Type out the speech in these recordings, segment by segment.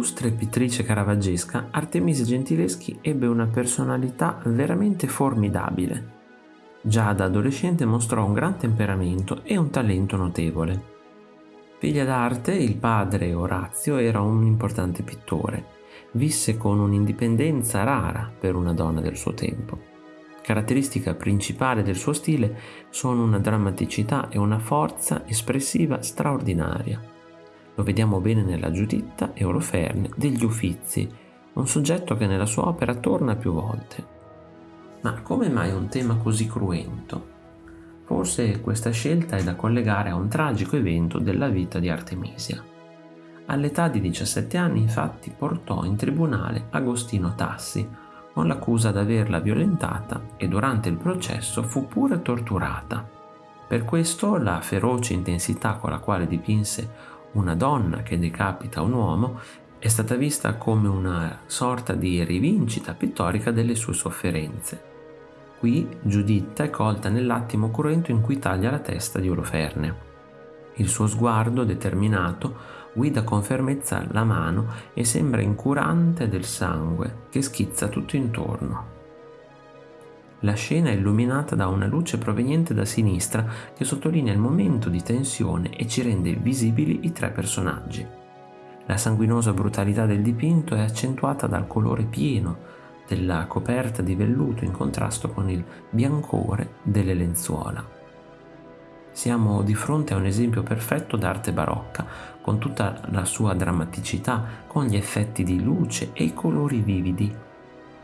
Oltre pittrice caravaggesca, Artemisia Gentileschi ebbe una personalità veramente formidabile. Già da adolescente mostrò un gran temperamento e un talento notevole. Figlia d'arte, il padre Orazio era un importante pittore. Visse con un'indipendenza rara per una donna del suo tempo. Caratteristica principale del suo stile sono una drammaticità e una forza espressiva straordinaria lo vediamo bene nella Giuditta e Oloferne degli Uffizi, un soggetto che nella sua opera torna più volte. Ma come mai un tema così cruento? Forse questa scelta è da collegare a un tragico evento della vita di Artemisia. All'età di 17 anni infatti portò in tribunale Agostino Tassi con l'accusa d'averla violentata e durante il processo fu pure torturata. Per questo la feroce intensità con la quale dipinse una donna che decapita un uomo è stata vista come una sorta di rivincita pittorica delle sue sofferenze. Qui Giuditta è colta nell'attimo cruento in cui taglia la testa di Oloferne. Il suo sguardo determinato guida con fermezza la mano e sembra incurante del sangue che schizza tutto intorno. La scena è illuminata da una luce proveniente da sinistra che sottolinea il momento di tensione e ci rende visibili i tre personaggi. La sanguinosa brutalità del dipinto è accentuata dal colore pieno della coperta di velluto in contrasto con il biancore delle lenzuola. Siamo di fronte a un esempio perfetto d'arte barocca, con tutta la sua drammaticità, con gli effetti di luce e i colori vividi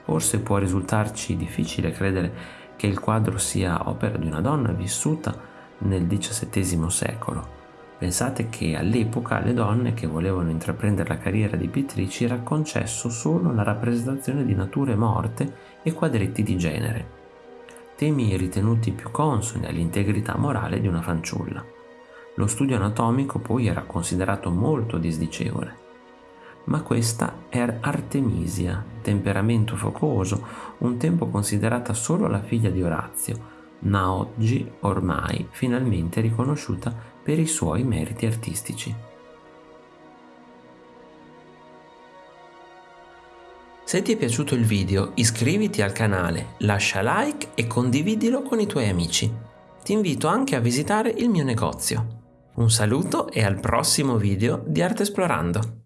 Forse può risultarci difficile credere che il quadro sia opera di una donna vissuta nel XVII secolo. Pensate che all'epoca alle donne che volevano intraprendere la carriera di pittrici era concesso solo la rappresentazione di nature morte e quadretti di genere, temi ritenuti più consoni all'integrità morale di una fanciulla. Lo studio anatomico poi era considerato molto disdicevole ma questa è Artemisia, temperamento focoso, un tempo considerata solo la figlia di Orazio, ma oggi ormai finalmente riconosciuta per i suoi meriti artistici. Se ti è piaciuto il video iscriviti al canale, lascia like e condividilo con i tuoi amici. Ti invito anche a visitare il mio negozio. Un saluto e al prossimo video di Arte Esplorando!